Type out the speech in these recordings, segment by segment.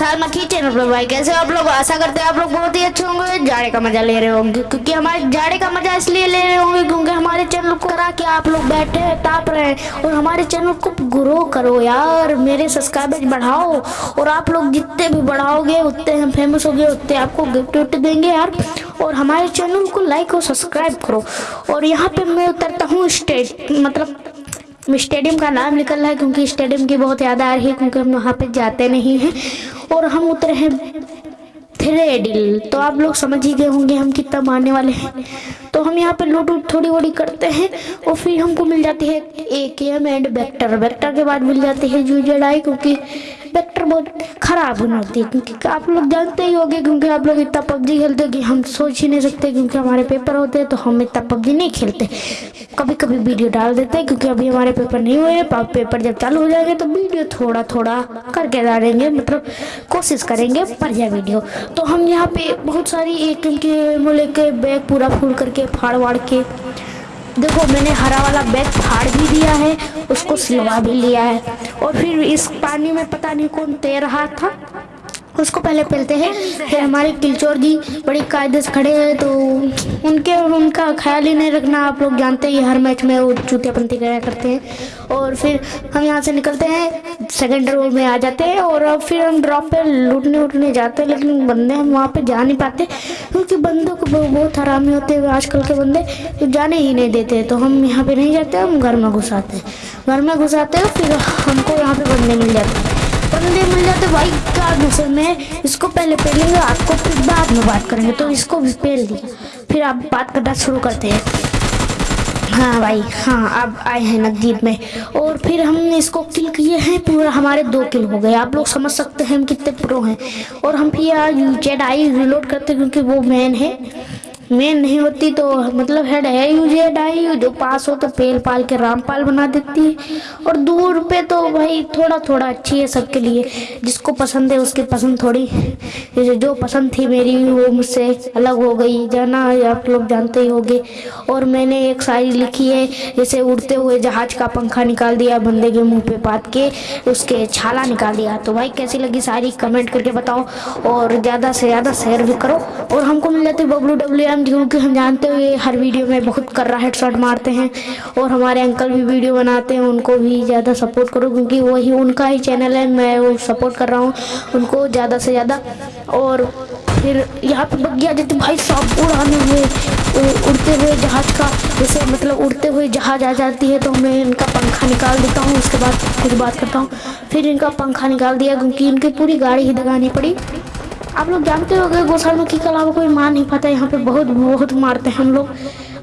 मक्खी चैनल पर भाई कैसे आप लोग? आशा करते हैं आप लोग बहुत ही अच्छे होंगे, जाड़े का मज़ा ले रहे होंगे, क्योंकि हमारे जाड़े का मज़ा इसलिए ले रहे होंगे क्योंकि हमारे चैनल को करा के आप लोग बैठे हैं, ताप रहे हैं, और हमारे चैनल को ग्रो करो यार, मेरे सब्सक्राइबर्स बढ़ाओ, और आप लोग जितने भी बढ़ाओगे, उतने हम फ़ेमस हो गए उतने आपको गिफ्ट विफ्ट देंगे यार, और हमारे चैनल को लाइक और सब्सक्राइब करो, और यहाँ पे मैं उतरता हूँ स्टेट मतलब स्टेडियम का नाम निकल रहा है, क्योंकि स्टेडियम की बहुत याद आ रही है, क्योंकि हम वहाँ पे जाते नहीं हैं और हम उतरे हैं थ्रेडिल। तो आप लोग समझ ही गए होंगे हम कितना मारने वाले हैं। तो हम यहाँ पे लूट उट थोड़ी बड़ी करते हैं और फिर हमको मिल जाती है ए के एम एंड वेक्टर वेक्टर के बाद मिल जाती है जूजेडाई क्योंकि वेक्टर बहुत खराब होना होती है, क्योंकि आप लोग जानते ही होंगे, क्योंकि आप लोग इतना पबजी खेलते कि हम सोच ही नहीं सकते, क्योंकि हमारे पेपर होते हैं तो हम इतना पबजी नहीं खेलते। कभी कभी वीडियो डाल देते हैं, क्योंकि अभी हमारे पेपर नहीं हुए हैं पेपर जब चालू हो जाएँगे तो वीडियो थोड़ा थोड़ा करके डालेंगे मतलब कोशिश करेंगे पर जाए वीडियो तो हम यहाँ पे बहुत सारी एक के मोले के बैग पूरा फूल करके फाड़ वाड़ के देखो, मैंने हरा वाला बैग फाड़ भी दिया है, उसको सिलवा भी लिया है। और फिर इस पानी में पता नहीं कौन तैर रहा था। उसको पहले पेलते हैं, फिर हमारे किलचोर जी बड़ी कायदे से खड़े हैं तो उनके और उनका ख्याल ही नहीं रखना, आप लोग जानते हैं हर मैच में वो चूतियापंथी कराया करते हैं। और फिर हम यहाँ से निकलते हैं सेकेंड रोल में आ जाते हैं, और अब फिर हम ड्रॉप पे लूटने उठने जाते हैं, लेकिन बंदे हम वहाँ पर जा नहीं पाते, क्योंकि बंदों को बहुत हरामी होते हैं, आजकल के बंदे जाने ही नहीं देते तो हम यहाँ पर नहीं जाते, हम घर में घुसाते हैं। घर में घुसाते हैं, फिर हमको यहाँ पर बंदे मिल जाते हैं। बंदे मिल जाते भाई, क्या दूसरे में? इसको पहले पहलेंगे आपको फिर बाद में बात करेंगे। तो इसको भी पहल दिया। फिर आप बात करना शुरू करते हैं। हाँ भाई हाँ अब आए हैं नज़दीक में। और फिर हमने इसको किल किए हैं, पूरा हमारे दो किल हो गए। आप लोग समझ सकते हैं हम कितने प्रो हैं। और हम फिर यार जेड आई रिलोड करते हैं, क्योंकि वो मैन है। मेन नहीं होती तो मतलब हेड है यूजे डाई जो पास हो तो पेल पाल के रामपाल बना देती है। और दूर पे तो भाई थोड़ा थोड़ा अच्छी है सबके लिए। जिसको पसंद है उसकी पसंद थोड़ी। जैसे जो पसंद थी मेरी वो मुझसे अलग हो गई। जाना आप लोग जानते ही होंगे। और मैंने एक शायरी लिखी है जैसे उड़ते हुए जहाज़ का पंखा निकाल दिया, बंदे के मुँह पे पात के उसके छाला निकाल दिया। तो भाई कैसी लगी सारी कमेंट करके बताओ। और ज़्यादा से ज़्यादा शेयर भी करो। और हमको मिल जाती बबलू डब्ल्यू एम क्योंकि हम जानते हो ये हर वीडियो में बहुत कर रहा हेडशॉट मारते हैं और हमारे अंकल भी वीडियो बनाते हैं, उनको भी ज़्यादा सपोर्ट करो क्योंकि वही उनका ही चैनल है, मैं वो सपोर्ट कर रहा हूँ उनको ज़्यादा से ज़्यादा। और फिर यहाँ पर पे बगिया जैसे भाई सब उड़ाने हुए उड़ते हुए जहाज़ का, जैसे मतलब उड़ते हुए जहाज़ आ जाती है तो मैं इनका पंखा निकाल देता हूँ, उसके बाद फिर बात करता हूँ। फिर इनका पंखा निकाल दिया क्योंकि इनकी पूरी गाड़ी ही दगानी पड़ी। आप लोग जानते हो गोसालमुखी के अलावा कोई मार नहीं पाता, यहाँ पे बहुत बहुत मारते हैं हम लोग।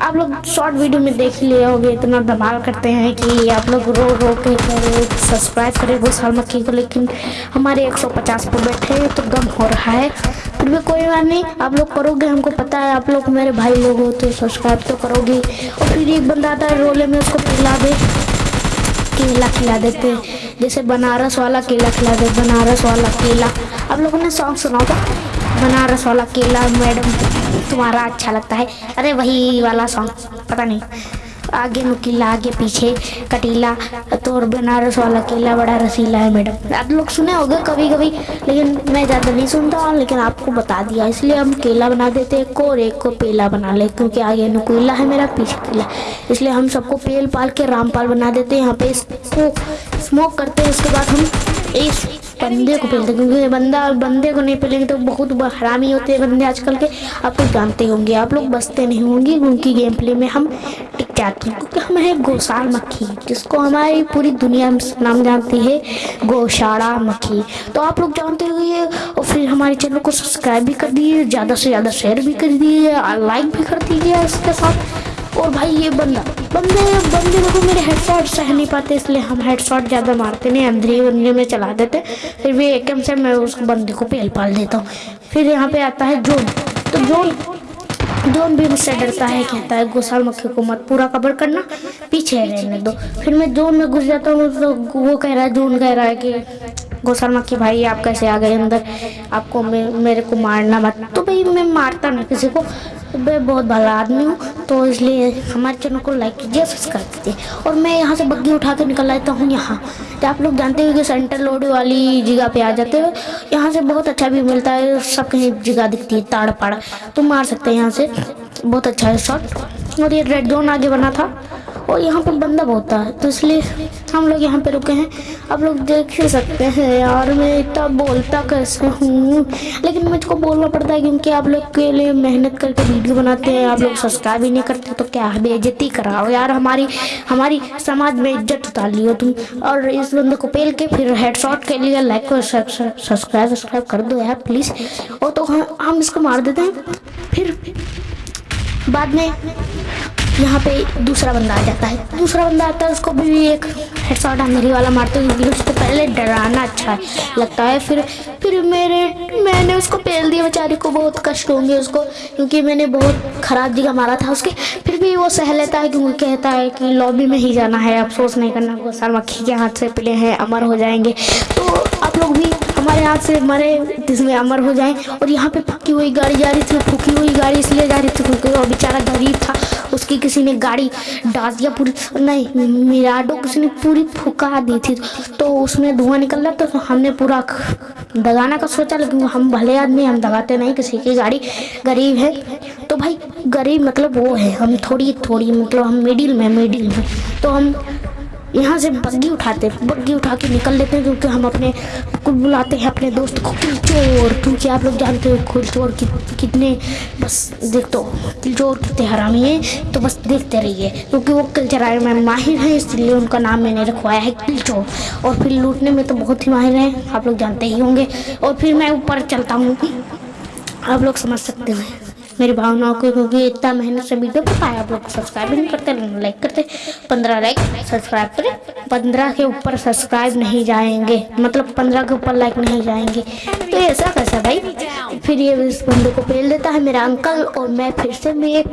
आप लोग शॉर्ट वीडियो में देख लिए होगे, इतना धमाल करते हैं कि आप लोग रो रो के करे सब्सक्राइब करें गोसालमुखी को लेकिन हमारे 150 पर बैठे हैं तो गम हो रहा है। फिर भी कोई बात नहीं, आप लोग करोगे, हमको पता है, आप लोग मेरे भाई लोग हो तो सब्सक्राइब तो करोगे। और फिर एक बंदा आता है, रोले में उसको पिला दे, केला खिला देते जैसे बनारस वाला केला खिला दे, बनारस वाला केला। आप लोगों ने सॉन्ग सुना था बनारस वाला केला मैडम, तुम्हारा अच्छा लगता है। अरे वही वाला सॉन्ग पता नहीं। आगे नुकीला आगे पीछे कटीला तो और बनारस वाला केला बड़ा रसीला है मैडम। आप लोग सुने होंगे कभी कभी लेकिन मैं ज़्यादा नहीं सुनता हूँ लेकिन आपको बता दिया। इसलिए हम केला बना देते एक को और एक को पेला बना ले, क्योंकि आगे नुकीला है मेरा, पीछे केला। इसलिए हम सबको पेल पाल के रामपाल बना देते हैं, यहाँ पे इसको स्मोक करते हैं, उसके बाद हम इस बंदे को पेलते क्योंकि बंदा बंदे को नहीं पेलेंगे तो बहुत हरामी होते हैं बंदे आजकल के। आप लोग जानते होंगे आप लोग बसते नहीं होंगे क्योंकि गेम प्ले में। हम टिक जाते हैं क्योंकि हम है गौशाल मक्खी जिसको हमारी पूरी दुनिया में नाम जानती है गौशाला मक्खी। तो आप लोग जानते होंगे और फिर हमारे चैनल को सब्सक्राइब भी कर दिए ज़्यादा से ज़्यादा शेयर भी कर दिए लाइक भी कर दीजिए इसके साथ। और भाई ये बंदा, बंदे बंदे देखो मेरे हेडशॉट सह नहीं पाते, इसलिए हम हेडशॉट ज़्यादा मारते नहीं अंधेरे बंदे में चला देते। फिर भी एक से मैं उस बंदे को पेल पाल देता हूँ। फिर यहाँ पे आता है जोन तो जोन जोन भी मुझसे डरता है, कहता है गोसाल मक्खी को मत, पूरा कवर करना, पीछे रहने दो। फिर मैं जोन में घुस जाता हूँ तो वो कह रहा है जोन कह रहा है कि गौसर मक्खी भाई आप कैसे आ गए अंदर? आपको मे, मेरे को मारना मत। तो भाई मैं मारता नहीं किसी को। मैं बहुत भला आदमी हूँ तो इसलिए हमारे चैनल को लाइक कीजिए सब्सक्राइब कीजिए। और मैं यहाँ से बग्गी उठा के निकल आता हूँ यहाँ। तो आप लोग जानते हो कि सेंटर लोड वाली जगह पे आ जाते हो। यहाँ से बहुत अच्छा भी मिलता है सब कहीं जगह दिखती है ताड़ पाड़ तो मार सकते हैं यहाँ से। बहुत अच्छा है शॉट और ये रेड जोन आगे बना था। और यहाँ पर बंदा बहुत है तो इसलिए हम लोग यहाँ पे रुके हैं। आप लोग देख ही सकते हैं यार, मैं इतना बोलता कैसे हूँ? लेकिन मुझको बोलना पड़ता है क्योंकि आप लोग के लिए मेहनत करके वीडियो बनाते हैं, आप लोग सब्सक्राइब ही नहीं करते तो क्या बेइज्जती कराओ यार, हमारी हमारी समाज में इज़्ज़त उतार लियो तुम। और इस बंदे को पेल के फिर हेडशॉट के लिए लाइक और सब्सक्राइब सब्सक्राइब कर दो यार प्लीज़ और तो हम इसको मार देते हैं, फिर बाद में यहाँ पे दूसरा बंदा आ जाता है। दूसरा बंदा आता है, उसको भी एक हेडशॉट मेरी वाला मारते हैं उससे पहले डराना अच्छा है, लगता है। फिर फिर मेरे, मैंने उसको पेल दिया, बेचारे को बहुत कष्ट होंगे उसको, क्योंकि मैंने बहुत ख़राब जगह मारा था उसके। फिर भी वो सह लेता है क्योंकि कहता है कि लॉबी में ही जाना है, अफसोस नहीं करना वो साल मक्खी के हाथ से पिले हैं, अमर हो जाएँगे। तो आप लोग भी हमारे हाथ से मरे, जिसमें अमर हो जाए, और यहाँ पे फूकी हुई गाड़ी, जा रही थी, फूकी हुई गाड़ी, इसलिए जा रही थी क्योंकि वो बेचारा गरीब था। उसकी किसी ने गाड़ी डाल दिया, पूरी, नहीं, मिराडो किसी ने पूरी फुका दी थी। तो उसमें धुआँ निकल रहा तो हमने पूरा दगाना का सोचा, लेकिन हम भले आदमी, हम दगाते नहीं, किसी की गाड़ी गरीब है। तो भाई, गरीब मतलब वो है, हम थोड़ी थोड़ी मतलब हम मिडिल में मिडिल में। तो हम यहाँ से बग्गी उठाते हैं बग्गी उठा के निकल लेते हैं क्योंकि हम अपने को बुलाते हैं अपने दोस्त को। किलचोर क्योंकि आप लोग जानते हो किलचोर कि, कितने बस देख दो किलचोर कितने हरामी हैं तो बस देखते रहिए क्योंकि वो किल चराने में माहिर हैं इसलिए उनका नाम मैंने रखवाया है किलचोर और फिर लूटने में तो बहुत ही माहिर हैं आप लोग जानते ही होंगे। और फिर मैं ऊपर चलता हूँ आप लोग समझ सकते हैं। मेरी भावनाओं को क्योंकि इतना मेहनत से वीडियो बना पाया आप लोग सब्सक्राइब नहीं करते लाइक करते, पंद्रह लाइक सब्सक्राइब करें, पंद्रह के ऊपर सब्सक्राइब नहीं जाएँगे मतलब पंद्रह के ऊपर लाइक नहीं जाएँगे। तो ऐसा कैसा भाई, फिर ये इस बंदे को पेल देता है मेरा अंकल और मैं फिर से मैं एक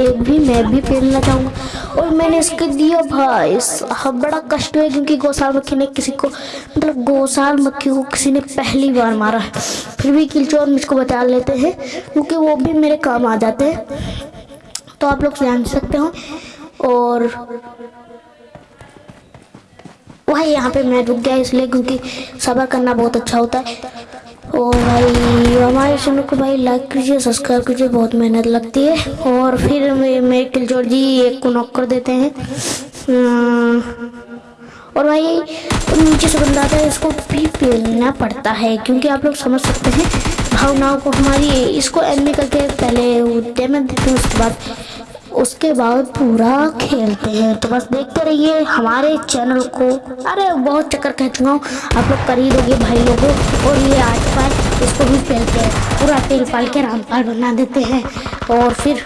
एक भी, मैं भी पेलना चाहूँगा। और मैंने इसके दिया भाई। हाँ बड़ा कष्ट है क्योंकि गौसाल मक्खी ने किसी को मतलब गौसाल मक्खी को किसी ने पहली बार मारा। है फिर भी किलचोर मुझको बचा लेते हैं, क्योंकि वो भी मेरे काम आ जाते हैं। तो आप लोग जान सकते हो। और भाई यहाँ पे मैं रुक गया इसलिए क्योंकि सबर करना बहुत अच्छा होता है। और भाई, हमारे चैनल को भाई लाइक कीजिए सब्सक्राइब कीजिए, बहुत मेहनत लगती है। और फिर मेरे किलचोर जी एक को नॉक कर देते हैं। और भाई नीचे से बंदा आता है इसको भी पेलना पड़ता है, क्योंकि आप लोग समझ सकते हैं भावनाओं को हमारी, इसको एनमी करके पहले देते हैं, उसके बाद उसके बाद पूरा खेलते हैं। तो बस देखते रहिए हमारे चैनल को। अरे, बहुत चक्कर कह चुका हूँ, आप लोग कर दोगे भाई लोगों और ये आज पाल, इसको भी खेलते हैं। पूरा तेल पाल के रामपाल बना देते हैं। और फिर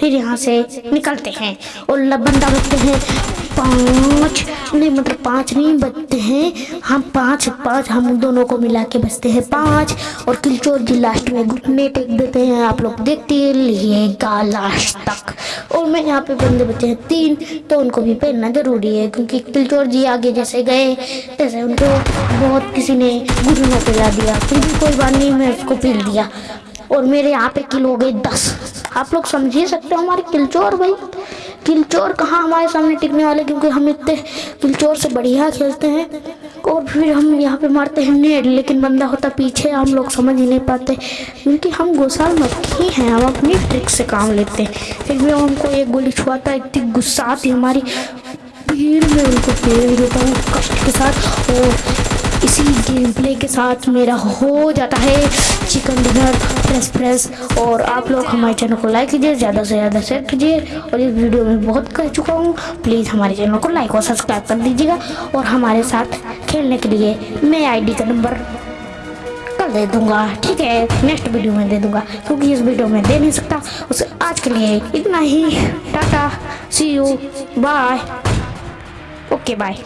फिर यहाँ से निकलते हैं। और बंदा बचते हैं। पाँच। नहीं मतलब पाँच नहीं, बचते हैं। हम पाँच पाँच, हम दोनों को मिला के बचते हैं पाँच। और किलचोर जी लास्ट में घुटने टेक देते हैं, आप लोग देखते रहिएगा लास्ट तक। और मैं यहाँ पे बंदे बचे हैं तीन तो उनको भी पहनना ज़रूरी है, क्योंकि किलचोर जी आगे जैसे गए जैसे उनको बहुत किसी ने घुटनों पे ला दिया। फिर भी कोई बात नहीं, मैं उसको पील दिया। और मेरे यहाँ पे किल हो गए दस। आप लोग समझ ही सकते हो हमारे किलचोर भाई। किलचोर कहाँ हमारे सामने टिकने वाले? क्योंकि हम इतने किलचोर से बढ़िया खेलते हैं और फिर हम यहाँ पे मारते हैं नेट, लेकिन बंदा होता पीछे, हम लोग समझ ही नहीं पाते। क्योंकि हम गोसाल मक्खी हैं हम अपनी ट्रिक से काम लेते हैं। फिर भी हमको एक गोली छुआता, इतनी गुस्सा आती हमारी। भीड़ में उनको फेर देता हूँ, कष्ट के साथ। और इसी गेम प्ले के साथ मेरा हो जाता है चिकन डिनर फ्रेश फ्रेश और आप लोग हमारे चैनल को लाइक कीजिए, ज़्यादा से ज़्यादा शेयर कीजिए। और इस वीडियो में बहुत कह चुका हूँ। प्लीज़ हमारे चैनल को लाइक और सब्सक्राइब कर दीजिएगा। और हमारे साथ खेलने के लिए मैं आईडी का नंबर कल दे दूँगा, ठीक है? नेक्स्ट वीडियो में दे दूँगा, क्योंकि इस वीडियो में दे नहीं सकता। उसे आज के लिए इतना ही। Tata see you bye okay bye